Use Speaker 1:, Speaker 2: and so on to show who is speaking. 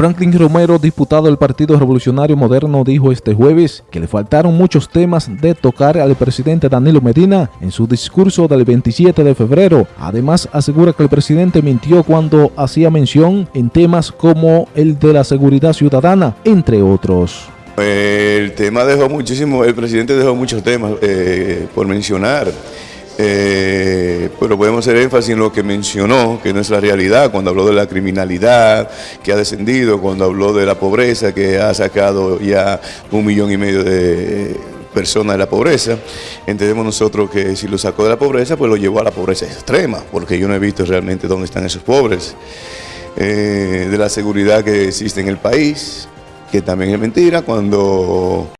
Speaker 1: Franklin Romero, diputado del Partido Revolucionario Moderno, dijo este jueves que le faltaron muchos temas de tocar al presidente Danilo Medina en su discurso del 27 de febrero. Además, asegura que el presidente mintió cuando hacía mención en temas como el de la seguridad ciudadana, entre otros.
Speaker 2: El tema dejó muchísimo, el presidente dejó muchos temas eh, por mencionar. Eh, pero podemos hacer énfasis en lo que mencionó, que no es la realidad, cuando habló de la criminalidad que ha descendido, cuando habló de la pobreza que ha sacado ya un millón y medio de personas de la pobreza. Entendemos nosotros que si lo sacó de la pobreza, pues lo llevó a la pobreza extrema, porque yo no he visto realmente dónde están esos pobres. Eh, de la seguridad que existe en el país, que también es mentira, cuando